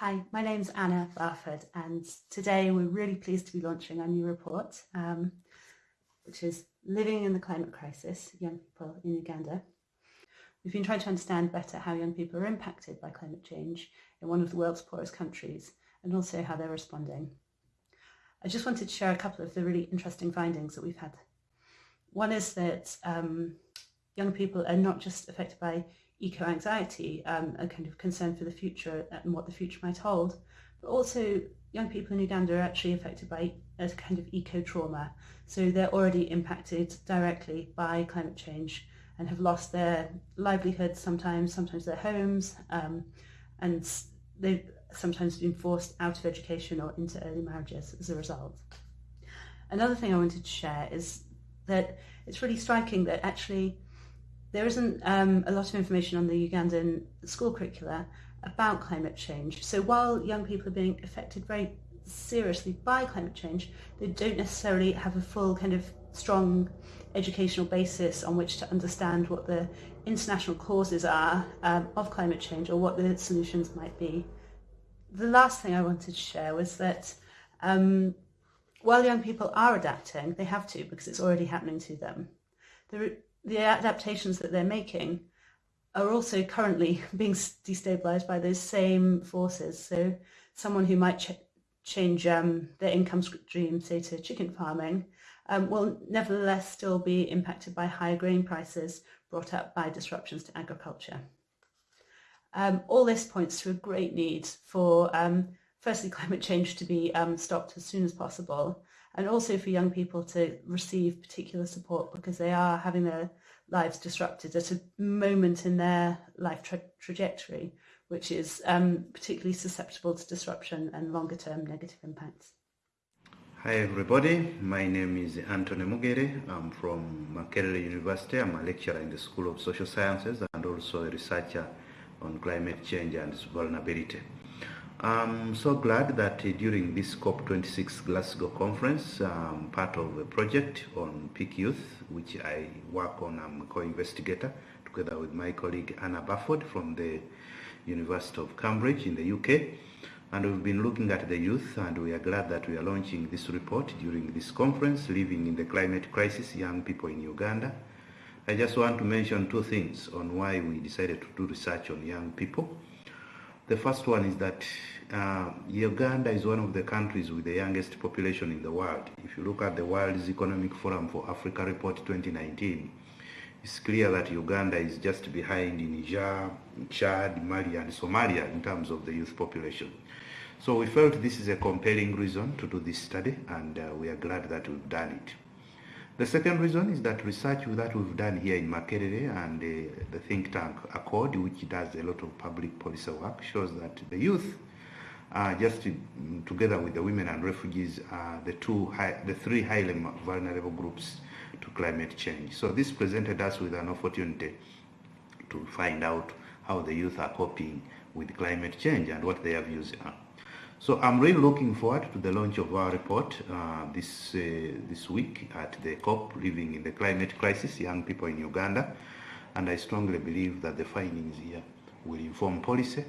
Hi, my name's Anna Barford and today we're really pleased to be launching our new report um, which is Living in the Climate Crisis, Young People in Uganda. We've been trying to understand better how young people are impacted by climate change in one of the world's poorest countries and also how they're responding. I just wanted to share a couple of the really interesting findings that we've had. One is that um, young people are not just affected by eco-anxiety, um, a kind of concern for the future and what the future might hold, but also young people in Uganda are actually affected by a kind of eco-trauma. So they're already impacted directly by climate change and have lost their livelihoods sometimes, sometimes their homes, um, and they've sometimes been forced out of education or into early marriages as a result. Another thing I wanted to share is that it's really striking that actually there isn't um, a lot of information on the Ugandan school curricula about climate change. So while young people are being affected very seriously by climate change, they don't necessarily have a full kind of strong educational basis on which to understand what the international causes are um, of climate change or what the solutions might be. The last thing I wanted to share was that um, while young people are adapting, they have to because it's already happening to them. The, the adaptations that they're making are also currently being destabilized by those same forces. So someone who might ch change um, their income stream, say to chicken farming, um, will nevertheless still be impacted by higher grain prices brought up by disruptions to agriculture. Um, all this points to a great need for, um, firstly, climate change to be um, stopped as soon as possible, and also for young people to receive particular support because they are having their lives disrupted at a moment in their life tra trajectory which is um, particularly susceptible to disruption and longer term negative impacts. Hi everybody, my name is Anthony Mugeere. I'm from Makerere University. I'm a lecturer in the School of Social Sciences and also a researcher on climate change and its vulnerability. I'm so glad that uh, during this COP26 Glasgow conference, I'm part of a project on peak youth, which I work on. I'm a co-investigator together with my colleague Anna Barford from the University of Cambridge in the UK. And we've been looking at the youth and we are glad that we are launching this report during this conference, Living in the Climate Crisis, Young People in Uganda. I just want to mention two things on why we decided to do research on young people. The first one is that uh, Uganda is one of the countries with the youngest population in the world. If you look at the World's Economic Forum for Africa Report 2019, it's clear that Uganda is just behind Niger, Chad, Mali and Somalia in terms of the youth population. So we felt this is a compelling reason to do this study and uh, we are glad that we've done it. The second reason is that research that we've done here in Makerere and uh, the think tank ACODE, which does a lot of public policy work, shows that the youth, uh, just together with the women and refugees, are the two, high, the three highly vulnerable groups to climate change. So this presented us with an opportunity to find out how the youth are coping with climate change and what their views are. So I'm really looking forward to the launch of our report uh, this, uh, this week at the COP, Living in the Climate Crisis, Young People in Uganda. And I strongly believe that the findings here will inform policy,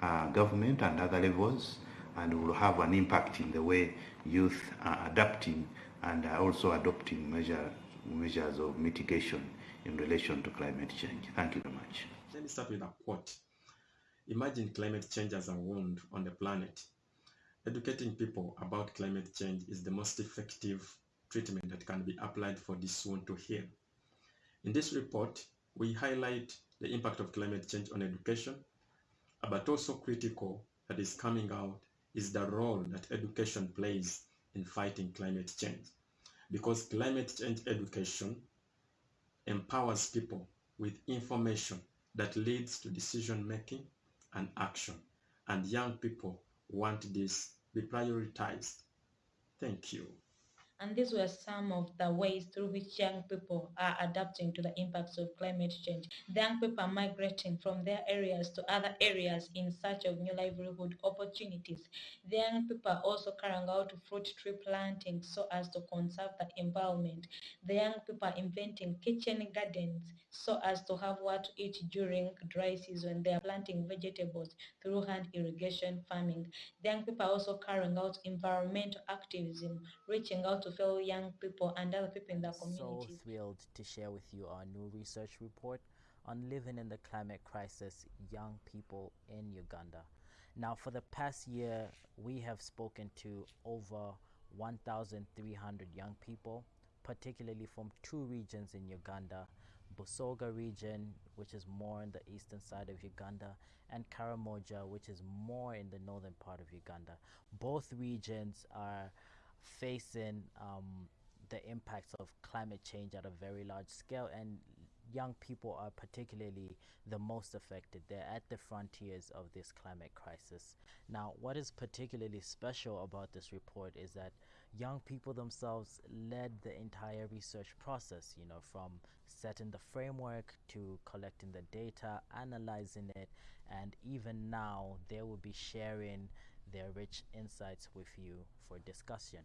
uh, government and other levels, and will have an impact in the way youth are adapting and are also adopting measure, measures of mitigation in relation to climate change. Thank you very much. Let me start with a quote. Imagine climate change as a wound on the planet Educating people about climate change is the most effective treatment that can be applied for this wound to heal. In this report, we highlight the impact of climate change on education, but also critical that is coming out is the role that education plays in fighting climate change. Because climate change education empowers people with information that leads to decision making and action. And young people want this be prioritized. Thank you. And these were some of the ways through which young people are adapting to the impacts of climate change. The young people are migrating from their areas to other areas in search of new livelihood opportunities. The young people are also carrying out fruit tree planting so as to conserve the environment. The young people are inventing kitchen gardens so as to have what to eat during dry season. They are planting vegetables through hand irrigation farming. The young people are also carrying out environmental activism, reaching out to fellow young people and other people in the So community. thrilled to share with you our new research report on living in the climate crisis, young people in Uganda. Now, for the past year, we have spoken to over 1,300 young people, particularly from two regions in Uganda Busoga region, which is more in the eastern side of Uganda, and Karamoja, which is more in the northern part of Uganda. Both regions are facing um, the impacts of climate change at a very large scale, and young people are particularly the most affected. They're at the frontiers of this climate crisis. Now, what is particularly special about this report is that young people themselves led the entire research process, you know, from setting the framework to collecting the data, analyzing it, and even now they will be sharing their rich insights with you for discussion.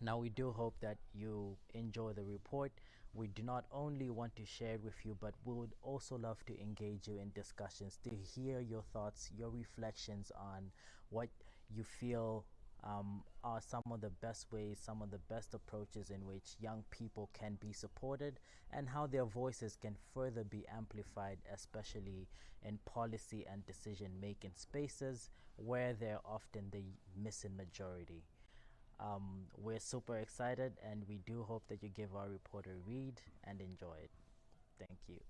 Now, we do hope that you enjoy the report. We do not only want to share it with you, but we would also love to engage you in discussions to hear your thoughts, your reflections on what you feel um, are some of the best ways, some of the best approaches in which young people can be supported, and how their voices can further be amplified, especially in policy and decision making spaces where they're often the missing majority. Um, we're super excited and we do hope that you give our report a read and enjoy it. Thank you.